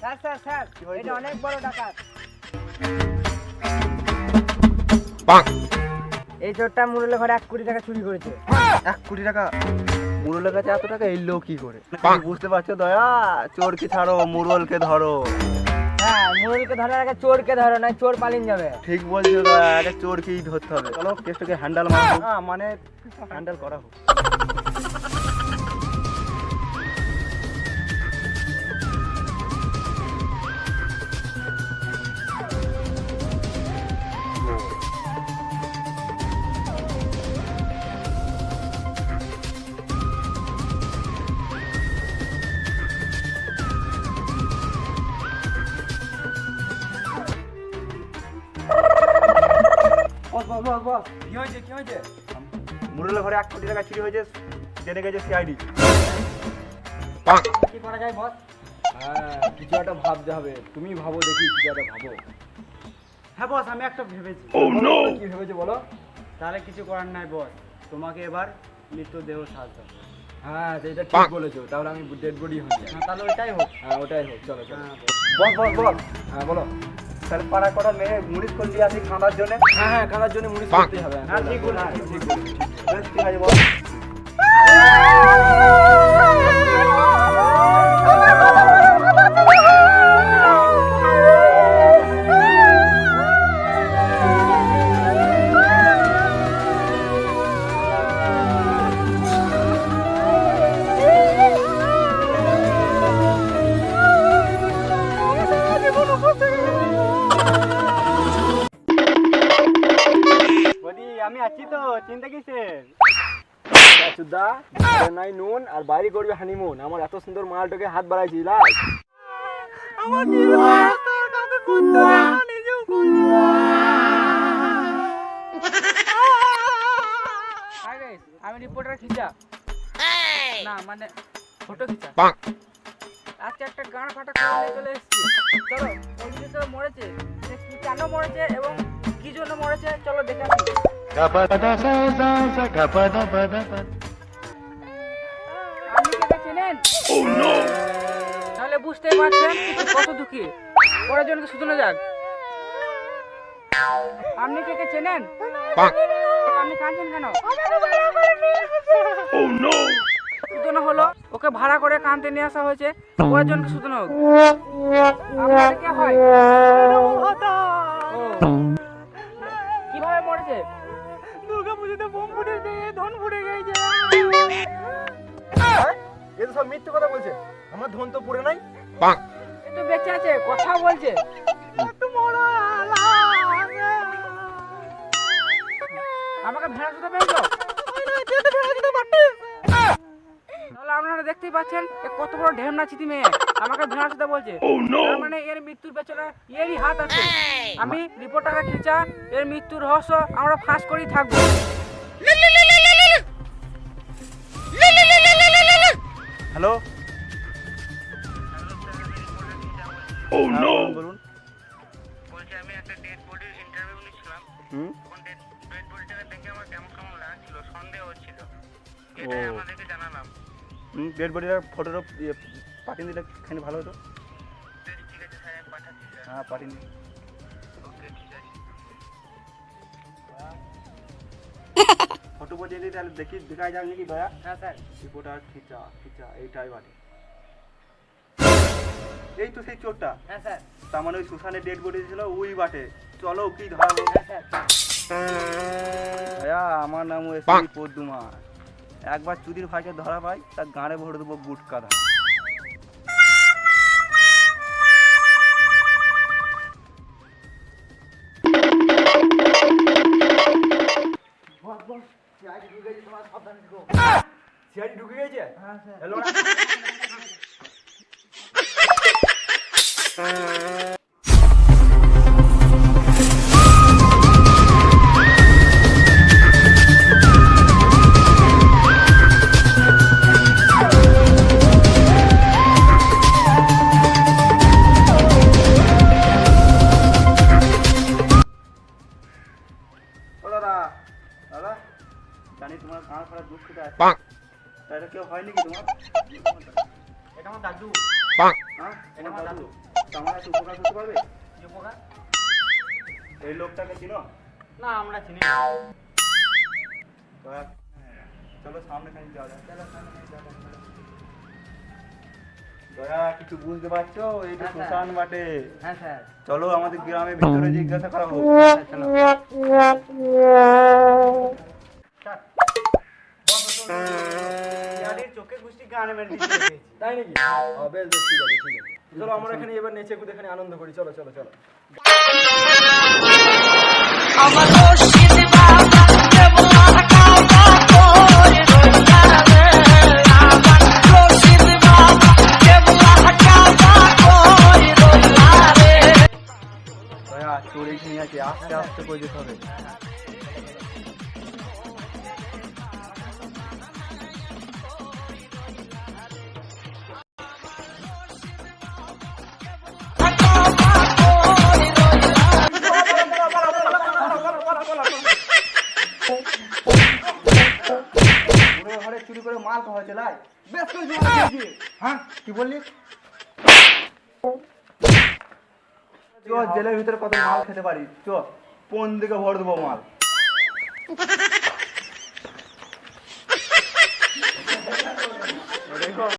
Sir sir sir এটা অনেক বড় ডাকাত এই চোরটা মুরলে ঘরে এক কোটি টাকা চুরি করেছে। এক কোটি টাকা? মুরলের কাছে এত টাকা এলো কি করে? বুঝতে পারছ দয়া? চোরকে ছাড়ো মুরলকে ধরো। হ্যাঁ মুরলকে ধরার আগে চোরকে ধরো না চোর পালিয়ে যাবে। ঠিক বলছো দয়া আগে চোরকেই ধরতে হবে। চলো কেসটাকে হ্যান্ডেল মারো। না মানে হ্যান্ডেল করা হোক। বস বস। কি হয়েছে কি হয়েছে? মুরলের ঘরে এক কোটি টাকা চুরি হয়েছে জেনে গেছে সিআইডি। কি করা যায় বস? হ্যাঁ কিছু একটা ভাবতে হবে। তুমি ভাবো দেখি কিছু একটা ভাবো। হ্যাঁ বস আমি একটা ভেবেছি। কি ভেবেছো বলো? তাহলে কিছু করার নাই বস। তোমাকে এবার মৃতদেহ সাজতে হবে। হ্যাঁ সেটা ঠিক বলেছ। তাহলে আমি ডেড বডি হয়ে যাই। হ্যাঁ তাহলে ওইটাই হোক। হ্যাঁ ওটাই হোক চলো চলো। হ্যাঁ বল বল বল। হ্যাঁ বলো। তাহলে পাড়া করা মেয়ে মুড়িস করলি আসি খাঁদার জন্য? হ্যাঁ হ্যাঁ খাঁদার জন্য মুড়িস করতে হবে হ্যাঁ, ঠিক হ্যাঁ, ঠিক ঠিক বলেছ, ঠিক বলেছ। বেশ, ঠিক আছে বলি। চিন্তা কিসের? চুদা নাই নুন আর বাইরে করবি হানিমুন আমার এত সুন্দর মালটাকে হাত বাড়াইছি হাই আমি রিপোর্টার খিচা। না মানে ফটো খিচা। আজকে একটা গান ফাটা করে চলে এসেছি। চলো ওই মরেছে সে কি কেন মরেছে এবং কি জন্য মরেছে চলো দেখে আসি। তাহলে বুঝতেই পারছেন কত দুঃখী। পরের জনকে শুধুনো যাক। আপনি কে কে চেনেন? আপনি কাঁদছেন কেন? সুতনো হলো ওকে ভাড়া করে কানতে নিয়ে আসা হয়েছে। পরের জনকে সুতনো হোক কে হয়? ধন ফুটে গেছে। এ তো সব মিথ্যে কথা বলছে। আমার ধন তো পড়ে নাই। এ তো বেঁচে আছে কথা বলছে। আমাকে ভেড়া শুতে পেয়েছ? তাহলে আপনারা দেখতেই পাচ্ছেন কত বড় ঢেমনা চিতি মেয়ে। আমাকে ভেড়া শুতে বলছে। মানে এর মৃত্যুর পেছনে এরই হাত আছে। আমি রিপোর্টারকে খিচা এর মৃত্যুর রহস্য আমরা ফাঁস করেই থাকব। হ্যালো? ও নো বলুন বলছি আমি একটা ডেড বডির ইন্টারভিউ নিচ্ছিলাম হুম? তখন ডেড ডেড বডিটাকে দেখে আমার কেমন কেমন লাগছিল সন্দেহ হচ্ছিল। এটাই ও। আপনাদেরকে জানালাম। ডেড বডির ফটোটা ইয়ে পাঠিয়ে দিলে খানি ভালো হতো। ঠিক আছে স্যার আমি পাঠাচ্ছি হ্যাঁ পাঠিয়ে দিন। ওকে ঠিক আছে। ফটো দিই তাহলে দেখি দেখাই যাবে নাকি দয়া হ্যাঁ স্যার রিপোর্টার খিচা খিচা এইটাই এই তো সেই চোরটা হ্যাঁ স্যার তার মানে ওই সুশানের ডেড বডি ছিল ওই বাটে চলো কি ধরা হ্যাঁ স্যার ভাইয়া আমার নাম এসি পদ্মুমা একবার চুরির ভাইকে ধরা পাই তার গাঁড়ে ভরে দেবো গুটকা ধা সিআইডি ঢুকে গেছে হ্যালো দাদা আমার দাদু? হ্যাঁ? এটা আমার দাদু। আমার একটু উপকার করতে পারবে? কি উপকার? এই লোকটাকে চিনো? না আমরা চিনি চলো সামনে খানি যাওয়া যাক। চলো সামনে যাওয়া দয়া কিছু বুঝতে পারছ? এইটা হ্যাঁ, শ্মশান বাটে। হ্যাঁ স্যার। চলো আমাদের গ্রামের ভিতরে জিজ্ঞাসা করা হোক। চলো। চোখে গুষ্টি গানে মেরে তাই নাকি? বেশ বেশ ঠিক আছে ঠিক আছে। চলো আমরা এখানে এবার নেচে কুদে এখানে আনন্দ করি। চলো চলো চলো। দয়া চোরে খেয়ে আস্তে আস্তে করে যেতে হবে। মাল খাওয়া হয়েছে লাই বেশ করে। হ্যাঁ কি বললি? চ জেলের ভিতরে কত মাল খেতে পারিস চ কোন দিকে ভর দেবো মাল?